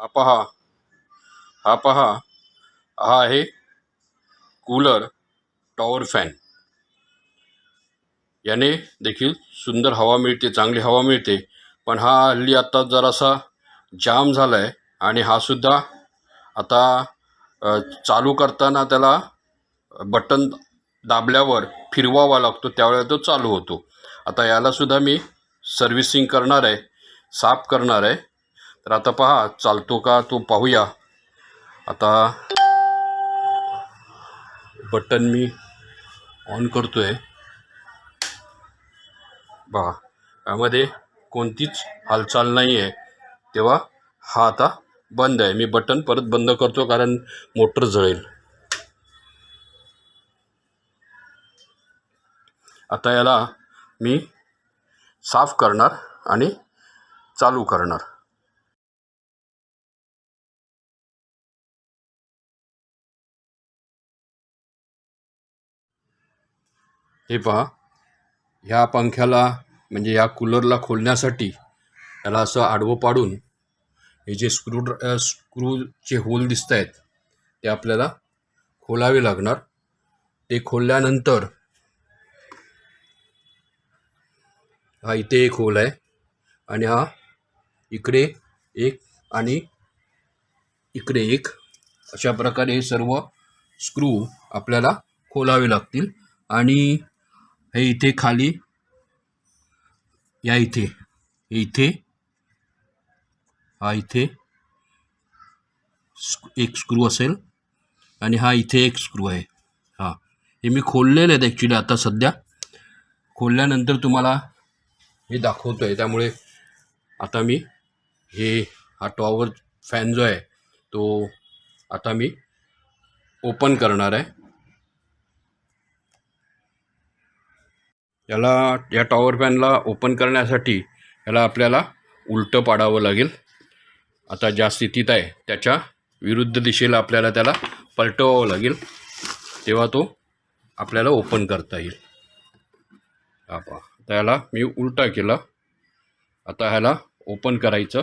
हा. पहा हा. पहा हा आहे कूलर टॉवर फॅन याने देखील सुंदर हवा मिळते चांगली हवा मिळते. पण हा हल्ली आत्ता जरासा जाम झाला आहे आणि हा सुद्धा आता चालू करताना त्याला बटन दाबल्यावर फिरवावा लागतो त्यावेळेला तो चालू होतो. आता यालासुद्धा मी सर्व्हिसिंग करणार आहे साफ करणार आहे. तर आता पहा चालतो का तो पाहूया. आता बटन मी ऑन करतो आहे पहा यामध्ये कोणतीच हालचाल नाही आहे तेव्हा हा आता बंद आहे. मी बटन परत बंद करतो कारण मोटर जळेल. आता याला मी साफ करणार आणि चालू करणार. हे पहा ह्या पंख्याला म्हणजे या कूलरला खोलण्यासाठी त्याला असं आडवं पाडून हे जे स्क्रू ड्र स्क्रूचे होल दिसत आहेत ते आपल्याला खोलावे लागणार. ते खोलल्यानंतर हा इथे एक होल आहे आणि हा इकडे एक आणि इकडे एक. अशा प्रकारे हे सर्व स्क्रू आपल्याला खोलावे लागतील आणि हे इथे खाली. या इथे. इथे. हा इथे. एक स्क्रू असेल. आणि हा इथे एक स्क्रू आहे. हा. हे मी खोललेले आहेत ॲक्च्युली आता सध्या. खोलल्यानंतर तुम्हाला हे दाखवतो आहे त्यामुळे आता मी हे हा टॉवर फॅन जो आहे तो आता मी ओपन करणार आहे. याला या टॉवर फॅनला ओपन करण्यासाठी याला आपल्याला उलटं पाडावं लागेल. आता ज्या स्थितीत आहे त्याच्या विरुद्ध दिशेला आपल्याला त्याला पलटवावं लागेल. तेव्हा तो आपल्याला ओपन करता येईल. आपा पहा आता मी उलटा केला. आता ह्याला ओपन करायचं.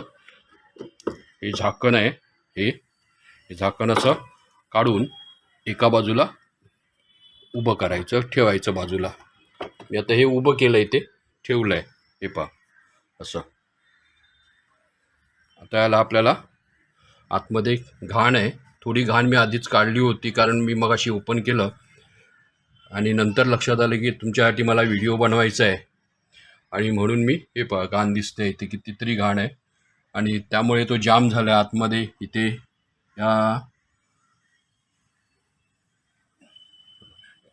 हे झाकण आहे हे हे झाकण असं काढून एका बाजूला उभं करायचं ठेवायचं बाजूला. मी आता हे उभं केलं आहे ते ठेवलं आहे हे पहा. असं. आता याला आपल्याला आतमध्ये घाण आहे. थोडी घाण मी आधीच काढली होती कारण मी मग अशी ओपन केलं. आणि नंतर लक्षात आलं की तुमच्यासाठी मला व्हिडिओ बनवायचा आहे. आणि म्हणून मी हे पहा घाण दिसते इथे कितीतरी घाण आहे. आणि त्यामुळे तो जाम झाला आतमध्ये. इथे या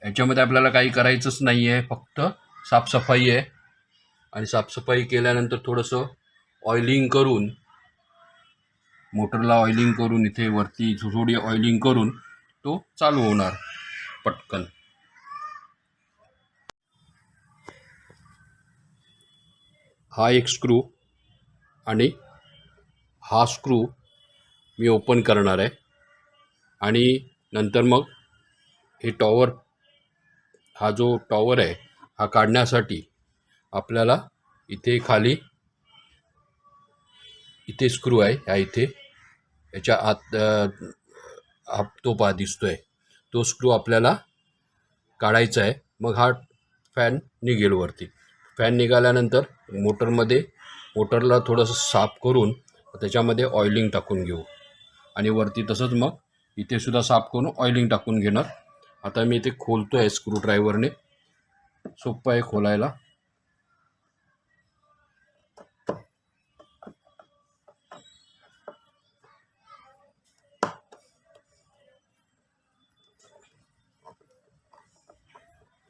याच्यामध्ये आपल्याला काही करायचंच नाही आहे फक्त साफसफाई आहे. आणि साफसफाई केल्यानंतर थोडंसं ऑइलिंग करून मोटरला ऑइलिंग करून इथे वरती थोडी ऑइलिंग करून तो चालू होणार पटकन. हा एक स्क्रू आणि हा स्क्रू मी ओपन करणार आहे. आणि नंतर मग हे टॉवर हा जो टॉवर आहे हा काढण्यासाठी आपल्याला इथे खाली इथे स्क्रू आहे ह्या इथे याच्या आत हा तो पा आहे तो स्क्रू आपल्याला काढायचा आहे. मग हा फॅन निघेल वरती. फॅन निघाल्यानंतर मोटरमध्ये मोटरला थोडंसं साफ करून त्याच्यामध्ये ऑइलिंग टाकून घेऊ. आणि वरती तसंच मग इथे सुद्धा साफ करून ऑइलिंग टाकून घेणार. आता मी ते खोलतो आहे स्क्रूड्रायव्हरने सोपं आहे खोलायला.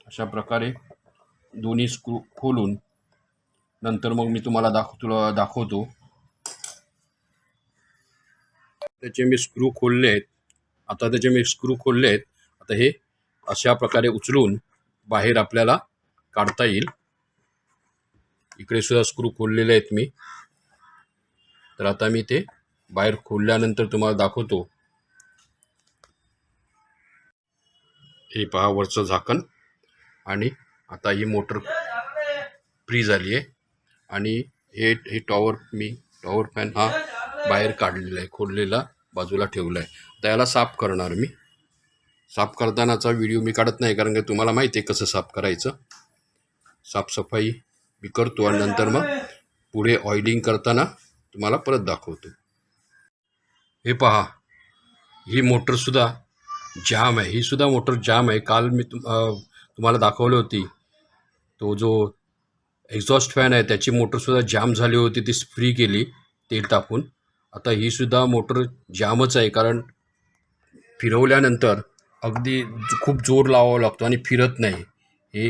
अशा प्रकारे दोन्ही स्क्रू खोलून नंतर मग मी तुम्हाला दाख तुला दाखवतो. त्याचे मी स्क्रू खोलले आहेत. आता त्याचे मी स्क्रू खोलले आहेत. आता हे अशा प्रकारे उचलून बाहेर आपल्याला काढता येईल. इकडे सुद्धा स्क्रू खोललेले आहेत मी. तर आता मी ते बाहेर खोलल्यानंतर तुम्हाला दाखवतो. हे पहा वरचं झाकण. आणि आता ही मोटर फ्री झाली आहे. आणि हे हे टॉवर मी टॉवर फॅन हा बाहेर काढलेला आहे खोललेला बाजूला ठेवला आहे. तर याला साफ करणार मी. साफ करतानाचा व्हिडिओ मी काढत नाही कारण की तुम्हाला माहिती आहे कसं साफ करायचं. साफसफाई मी करतो आणि नंतर मग पुढे ऑइलिंग करताना तुम्हाला परत दाखवतो. हे पहा ही मोटरसुद्धा जाम आहे. ही सुद्धा मोटर जाम आहे. काल मी तुम तुम्हाला दाखवली होती. तो जो एक्झॉस्ट फॅन आहे त्याची मोटरसुद्धा जाम झाली होती. ती फ्री केली तेल टाकून आता ही सुद्धा मोटर जामच आहे कारण फिरवल्यानंतर अगदी खूप जोर लावावा लागतो आणि फिरत नाही. हे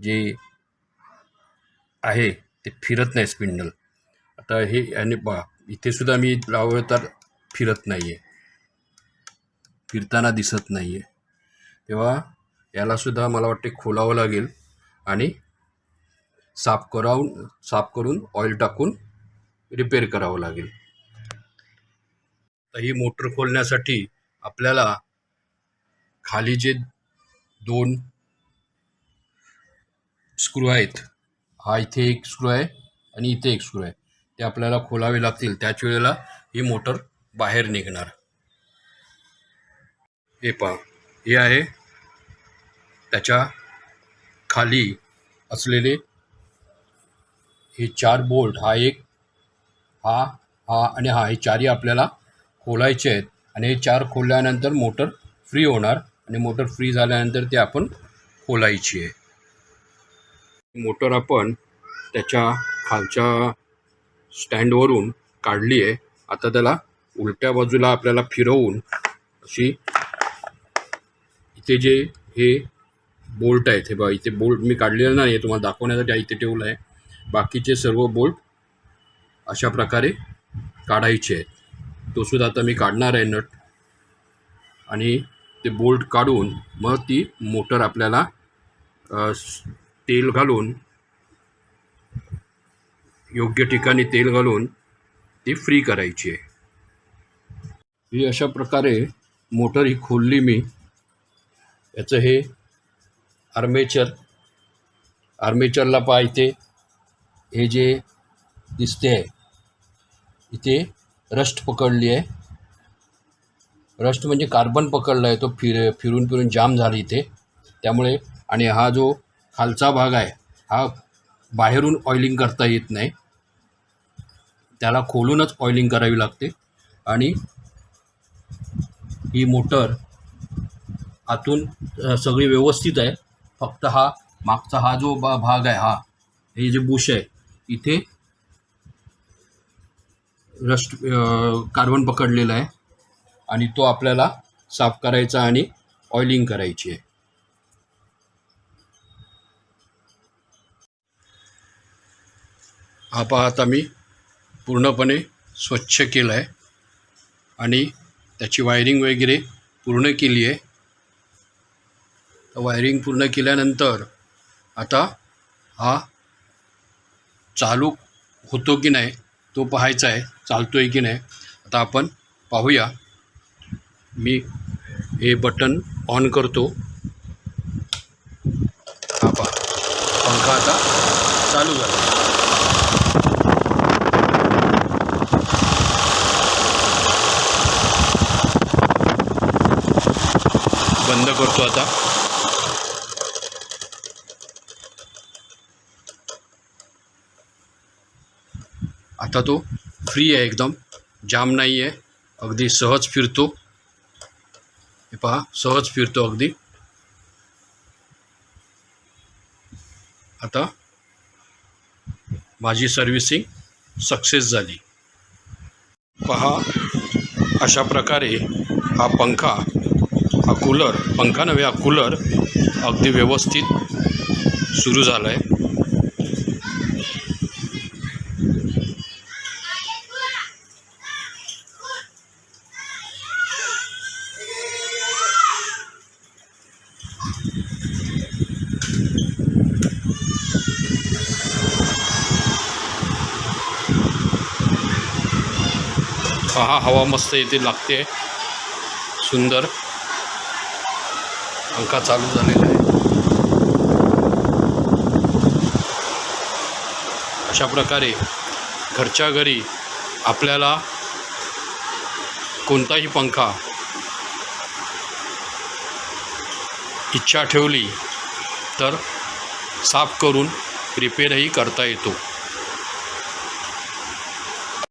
जे आहे ते फिरत नाही स्पिंडल आता हे आणि बा इथे सुद्धा मी लावलं तर फिरत नाही आहे फिरताना दिसत नाही आहे तेव्हा यालासुद्धा मला वाटते खोलावं लागेल आणि साफ करावून साफ करून ऑइल टाकून रिपेअर करावं लागेल. तर ही मोटर खोलण्यासाठी आपल्याला खाली जे दोन स्क्रू आहेत हा इथे एक स्क्रू आहे आणि इथे एक स्क्रू आहे. ते आपल्याला खोलावे लागतील. त्याच वेळेला ही मोटर बाहेर निघणार. हे पहा. हे आहे त्याच्याखाली असलेले हे चार बोल्ट हा एक हा हा आणि हा. हे चारही आपल्याला खोलायचे आहेत. आणि हे चार खोलल्यानंतर मोटर फ्री होणार. आणि मोटर फ्री झाल्यानंतर ती आपण खोलायची आहे. मोटर आपण त्याच्या खालच्या स्टँडवरून काढली आहे. आता त्याला उलट्या बाजूला आपल्याला फिरवून अशी इथे जे हे बोल्ट आहेत हे बघा इथे बोल्ट मी काढलेलं नाही आहे तुम्हाला दाखवण्यासाठी इथे ठेवलं आहे. बाकीचे सर्व बोल्ट अशा प्रकारे काढायचे आहेत. तो सुद्धा आता मी काढणार आहे नट. आणि ते बोल्ट काढून मग ती मोटर आपल्याला तेल घालून योग्य ठिकाणी तेल घालून ती फ्री करायची आहे. ही अशा प्रकारे मोटर ही खोलली मी. याचं हे आर्मेचर आर्मेचरला पहा इथे हे जे दिसते आहे इथे रस्ट पकडली आहे. रस्ट म्हणजे कार्बन पकडला आहे तो फिर फिरून फिरून जाम झाला इथे. त्यामुळे आणि हा जो खालचा भाग आहे हा बाहेरून ऑइलिंग करता येत नाही. त्याला खोलूनच ऑइलिंग करावी लागते. आणि ही मोटर आतून सगळी व्यवस्थित आहे. फक्त हा मागचा हा जो बा भाग आहे हा हे जे बुश आहे इथे रस्ट कार्बन पकडलेला आहे. आणि तो आपल्याला साफ करायचा आणि ऑइलिंग करायची आहे. हा पहा आता मी पूर्णपणे स्वच्छ केलं आहे आणि त्याची वायरिंग वगैरे पूर्ण केली आहे. वायरिंग पूर्ण केल्यानंतर आता हा चालू होतो की नाही तो पाहायचा आहे चालतो आहे की नाही आता आपण पाहूया. मी हे बटन ऑन करतो. हा पंखा आता चालू झाला. बंद करतो आता. आता तो फ्री आहे एकदम. जाम नाही आहे अगदी सहज फिरतो. हे पहा सहज फिरतो अगदी. आता माझी सर्व्हिसिंग सक्सेस झाली. पहा अशा प्रकारे हा पंखा हा कूलर पंखा नव्हे हा कूलर अगदी व्यवस्थित सुरू झाला आहे पहा हवा मस्त येते लागते. सुंदर. पंखा चालू झालेला आहे. अशा प्रकारे घरच्या घरी आपल्याला कोणताही पंखा इच्छा ठेवली तर साफ करून रिपेअरही करता येतो.